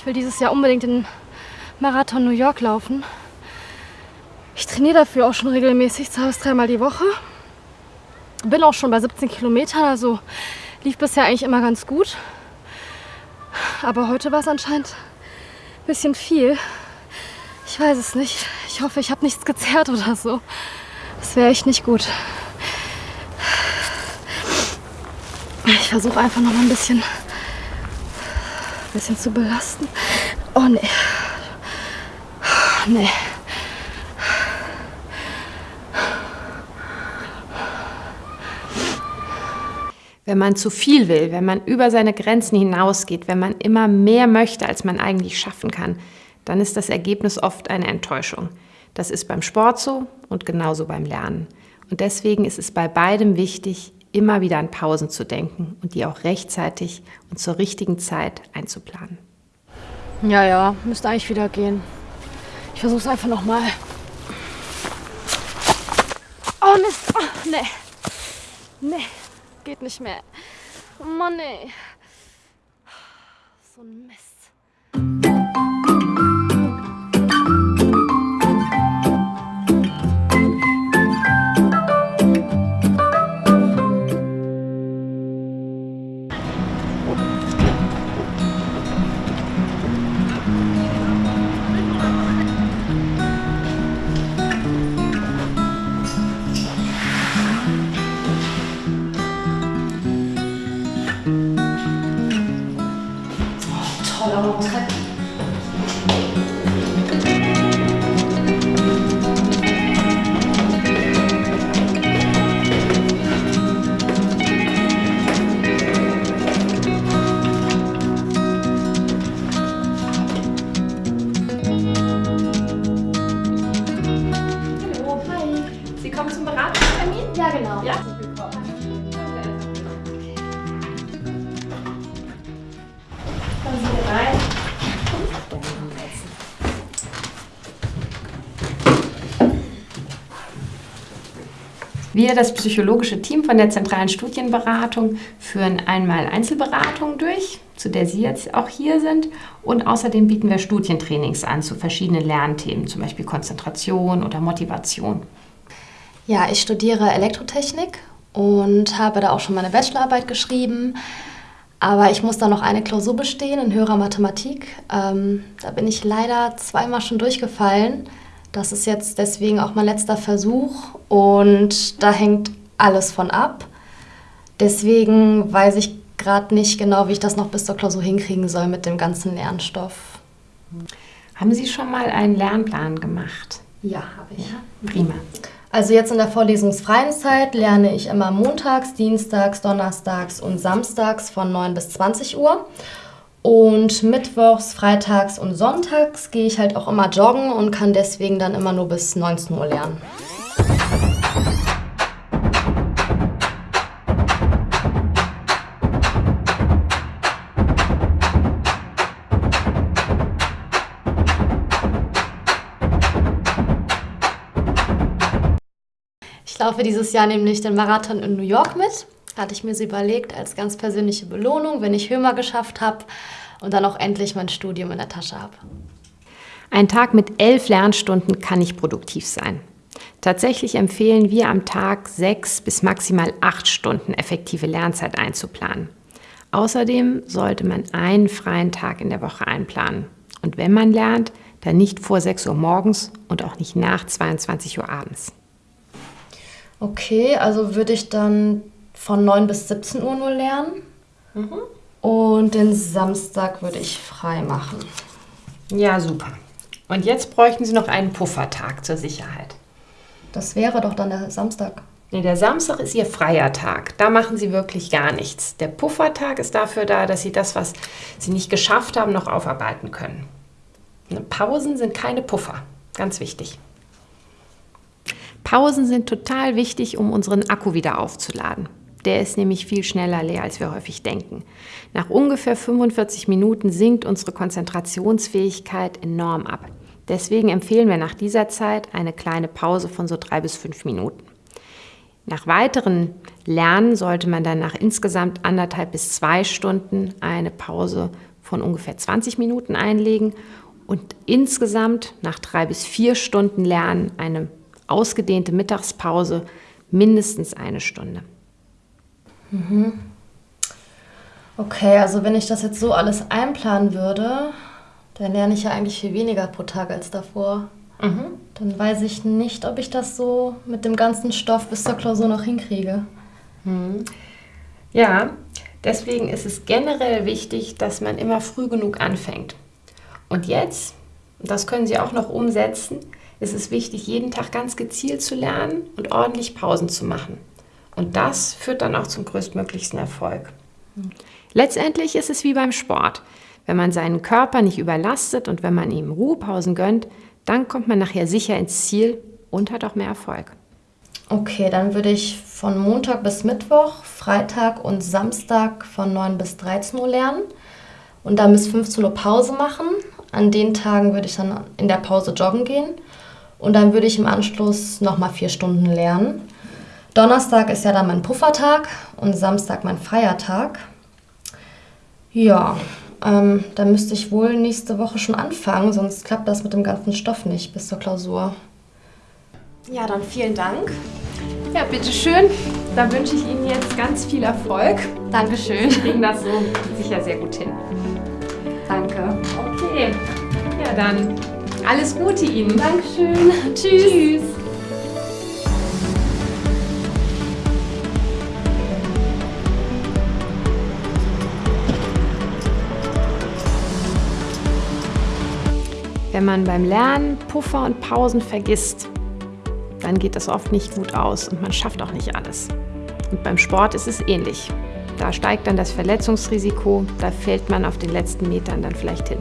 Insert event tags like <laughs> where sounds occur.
Ich will dieses Jahr unbedingt den Marathon New York laufen. Ich trainiere dafür auch schon regelmäßig, zwei bis dreimal die Woche. Bin auch schon bei 17 Kilometern, also lief bisher eigentlich immer ganz gut. Aber heute war es anscheinend ein bisschen viel. Ich weiß es nicht. Ich hoffe, ich habe nichts gezerrt oder so. Das wäre echt nicht gut. Ich versuche einfach noch mal ein bisschen, ein bisschen zu belasten. Oh nee. Nee. Wenn man zu viel will, wenn man über seine Grenzen hinausgeht, wenn man immer mehr möchte, als man eigentlich schaffen kann, dann ist das Ergebnis oft eine Enttäuschung. Das ist beim Sport so und genauso beim Lernen. Und deswegen ist es bei beidem wichtig, immer wieder an Pausen zu denken und die auch rechtzeitig und zur richtigen Zeit einzuplanen. Ja, ja, müsste eigentlich wieder gehen. Ich versuche es einfach nochmal. Oh, Mist. Oh, nee. Nee, geht nicht mehr. Oh Mann, ey. So ein Mist. Alors, on traite. Wir, das psychologische Team von der zentralen Studienberatung, führen einmal Einzelberatungen durch, zu der Sie jetzt auch hier sind. Und außerdem bieten wir Studientrainings an zu verschiedenen Lernthemen, zum Beispiel Konzentration oder Motivation. Ja, ich studiere Elektrotechnik und habe da auch schon meine Bachelorarbeit geschrieben. Aber ich muss da noch eine Klausur bestehen in höherer Mathematik. Ähm, da bin ich leider zweimal schon durchgefallen. Das ist jetzt deswegen auch mein letzter Versuch und da hängt alles von ab. Deswegen weiß ich gerade nicht genau, wie ich das noch bis zur Klausur hinkriegen soll mit dem ganzen Lernstoff. Haben Sie schon mal einen Lernplan gemacht? Ja, habe ich. Prima. Also jetzt in der vorlesungsfreien Zeit lerne ich immer montags, dienstags, donnerstags und samstags von 9 bis 20 Uhr. Und mittwochs, freitags und sonntags gehe ich halt auch immer joggen und kann deswegen dann immer nur bis 19 Uhr lernen. Ich laufe dieses Jahr nämlich den Marathon in New York mit. Hatte ich mir so überlegt als ganz persönliche Belohnung, wenn ich Hömer geschafft habe und dann auch endlich mein Studium in der Tasche habe. Ein Tag mit elf Lernstunden kann nicht produktiv sein. Tatsächlich empfehlen wir am Tag sechs bis maximal acht Stunden effektive Lernzeit einzuplanen. Außerdem sollte man einen freien Tag in der Woche einplanen. Und wenn man lernt, dann nicht vor 6 Uhr morgens und auch nicht nach 22 Uhr abends. Okay, also würde ich dann von 9 bis 17 Uhr nur lernen. Und den Samstag würde ich frei machen. Ja, super. Und jetzt bräuchten Sie noch einen Puffertag zur Sicherheit. Das wäre doch dann der Samstag. Nee, der Samstag ist Ihr freier Tag. Da machen Sie wirklich gar nichts. Der Puffertag ist dafür da, dass Sie das, was Sie nicht geschafft haben, noch aufarbeiten können. Pausen sind keine Puffer. Ganz wichtig. Pausen sind total wichtig, um unseren Akku wieder aufzuladen. Der ist nämlich viel schneller leer, als wir häufig denken. Nach ungefähr 45 Minuten sinkt unsere Konzentrationsfähigkeit enorm ab. Deswegen empfehlen wir nach dieser Zeit eine kleine Pause von so drei bis fünf Minuten. Nach weiteren Lernen sollte man dann nach insgesamt anderthalb bis zwei Stunden eine Pause von ungefähr 20 Minuten einlegen und insgesamt nach drei bis vier Stunden Lernen eine ausgedehnte Mittagspause mindestens eine Stunde. Mhm. Okay, also wenn ich das jetzt so alles einplanen würde, dann lerne ich ja eigentlich viel weniger pro Tag als davor. Mhm. Dann weiß ich nicht, ob ich das so mit dem ganzen Stoff bis zur Klausur noch hinkriege. Mhm. Ja, deswegen ist es generell wichtig, dass man immer früh genug anfängt. Und jetzt, das können Sie auch noch umsetzen, ist es wichtig, jeden Tag ganz gezielt zu lernen und ordentlich Pausen zu machen. Und das führt dann auch zum größtmöglichsten Erfolg. Letztendlich ist es wie beim Sport. Wenn man seinen Körper nicht überlastet und wenn man ihm Ruhepausen gönnt, dann kommt man nachher sicher ins Ziel und hat auch mehr Erfolg. Okay, dann würde ich von Montag bis Mittwoch, Freitag und Samstag von 9 bis 13 Uhr lernen und dann bis 15 Uhr Pause machen. An den Tagen würde ich dann in der Pause joggen gehen und dann würde ich im Anschluss nochmal vier Stunden lernen. Donnerstag ist ja dann mein Puffertag und Samstag mein Feiertag. Ja, ähm, dann müsste ich wohl nächste Woche schon anfangen, sonst klappt das mit dem ganzen Stoff nicht bis zur Klausur. Ja, dann vielen Dank. Ja, bitteschön. Da wünsche ich Ihnen jetzt ganz viel Erfolg. Dankeschön. Sie kriegen das so sicher sehr gut hin. Danke. Okay. Ja, dann alles Gute Ihnen. Dankeschön. <laughs> Tschüss. Tschüss. Wenn man beim Lernen Puffer und Pausen vergisst, dann geht das oft nicht gut aus und man schafft auch nicht alles. Und beim Sport ist es ähnlich. Da steigt dann das Verletzungsrisiko, da fällt man auf den letzten Metern dann vielleicht hin.